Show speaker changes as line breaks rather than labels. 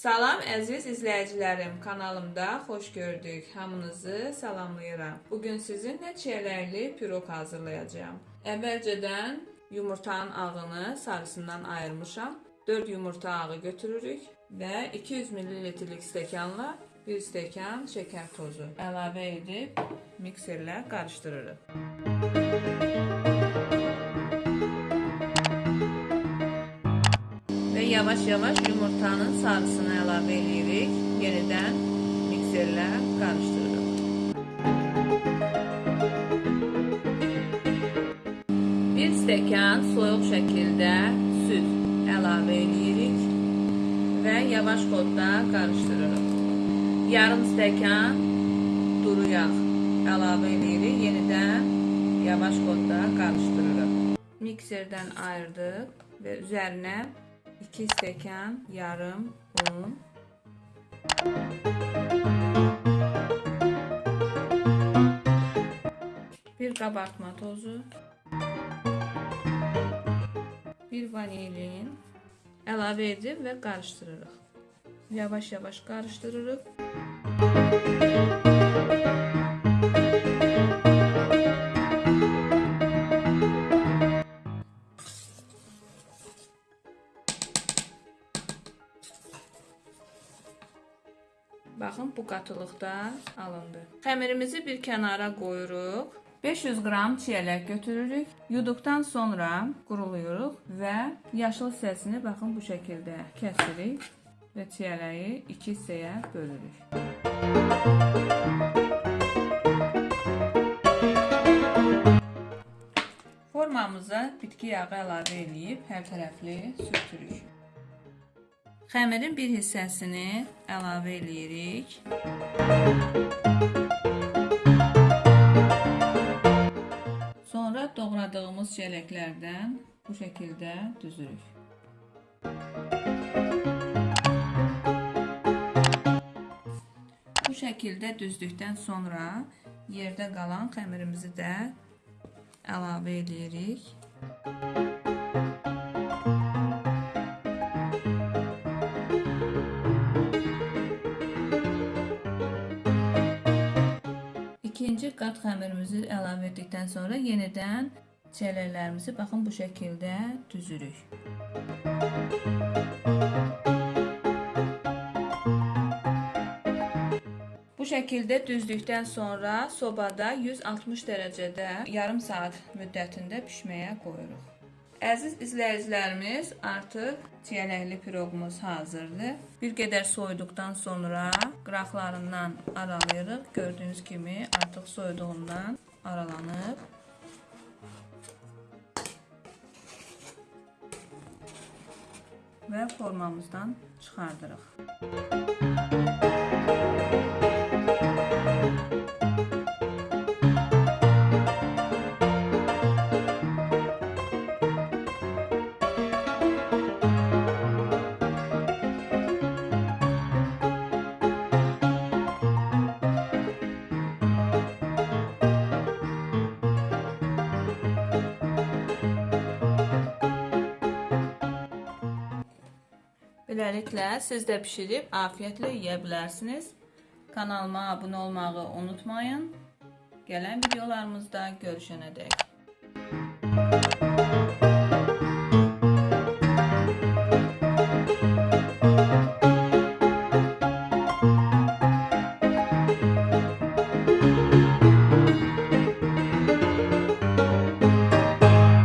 Salam əziz izləyicilərim, kanalımda xoş gördük. Hamınızı salamlayıram. Bugün sizinlə çiyələkli piroq hazırlayacağam. Əvvəlcədən yumurtanın ağını sarısından ayırmışam. 4 yumurta ağı götürürük və 200 ml-lik stəkanla 1 stəkan şəkər tozu əlavə edib mikserlə qarışdırırıq. Və yavaş-yavaş yumurtanın sarısını əlavə edirik. Yenidən mikserlə qarışdırırıq. Bir stəkan soyuq şəkildə süd əlavə edirik və yavaş xodda qarışdırırıq. Yarım stəkan duru yağ əlavə edirik. Yenidən yavaş xodda qarışdırırıq. Mikserdən ayırdıq və üzərinə 2 stəkan yarım un, bir qabartma tozu, bir vanilin əlavə edib və qarışdırırıq. Yavaş-yavaş qarışdırırıq. Baxın, bu qatılıqda alındı. Xəmirimizi bir kənara qoyuruq. 500 qram çiyələk götürürük. Yuduqdan sonra quruluyuruq və yaşıl hissəsini baxın bu şəkildə kəsirik və çiyələyi iki hissəyə bölürük. Formamıza bitki yağı əlavə edib hər tərəfli sürtürük. Xəmirin bir hissəsini əlavə eləyirik. Sonra doğradığımız çiyələklərdən bu şəkildə düzürük. Bu şəkildə düzdükdən sonra yerdə qalan xəmirimizi də əlavə eləyirik. İkinci qat xəmirimizi əlavə etdikdən sonra yenidən çiyələklərimizi baxın bu şəkildə düzürük. Bu şəkildə düzdükdən sonra sobada 160 dərəcədə yarım saat müddətində bişməyə qoyuruq. Əziz izləyicilərimiz, artıq çiyələkli piroqumuz hazırdır. Bir qədər soyuduqdan sonra qıraqlarından aralayırıq. Gördüyünüz kimi artıq soyuduğundan aralanıb. Və formamızdan çıxardırıq. Beləliklə, siz də bişirib afiyətlə yeyə bilərsiniz. Kanalıma abunə olmağı unutmayın. Gələn videolarımızda görüşənədək.